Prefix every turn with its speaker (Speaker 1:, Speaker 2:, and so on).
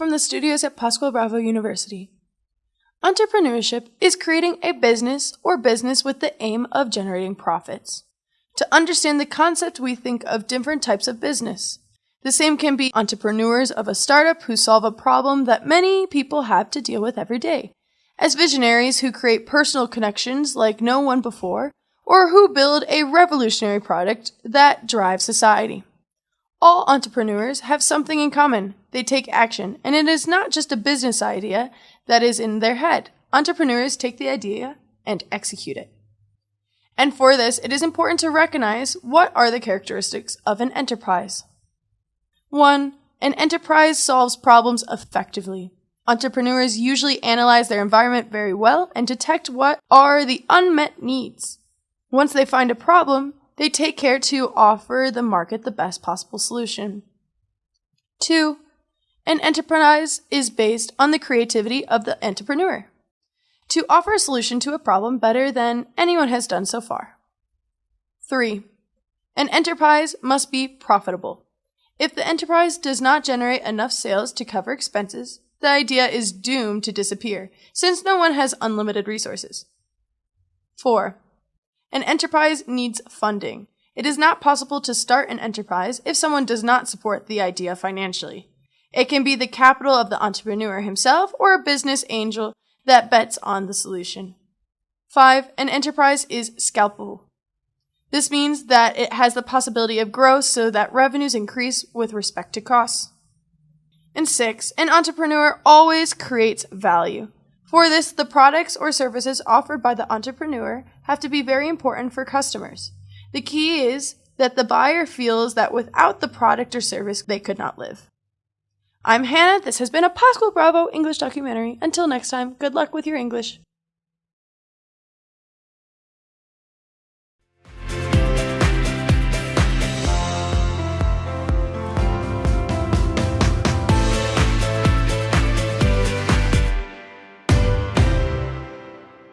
Speaker 1: from the studios at Pascual Bravo University. Entrepreneurship is creating a business or business with the aim of generating profits. To understand the concept, we think of different types of business. The same can be entrepreneurs of a startup who solve a problem that many people have to deal with every day, as visionaries who create personal connections like no one before, or who build a revolutionary product that drives society. All entrepreneurs have something in common. They take action, and it is not just a business idea that is in their head. Entrepreneurs take the idea and execute it. And for this, it is important to recognize what are the characteristics of an enterprise. 1. An enterprise solves problems effectively. Entrepreneurs usually analyze their environment very well and detect what are the unmet needs. Once they find a problem, they take care to offer the market the best possible solution. 2. An enterprise is based on the creativity of the entrepreneur to offer a solution to a problem better than anyone has done so far. 3. An enterprise must be profitable. If the enterprise does not generate enough sales to cover expenses, the idea is doomed to disappear, since no one has unlimited resources. 4. An enterprise needs funding. It is not possible to start an enterprise if someone does not support the idea financially. It can be the capital of the entrepreneur himself or a business angel that bets on the solution. 5. An enterprise is scalpable. This means that it has the possibility of growth so that revenues increase with respect to costs. And 6. An entrepreneur always creates value. For this, the products or services offered by the entrepreneur have to be very important for customers. The key is that the buyer feels that without the product or service, they could not live. I'm Hannah. This has been a Pascual Bravo English documentary. Until next time, good luck with your English.